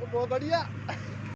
बहुत बढ़िया।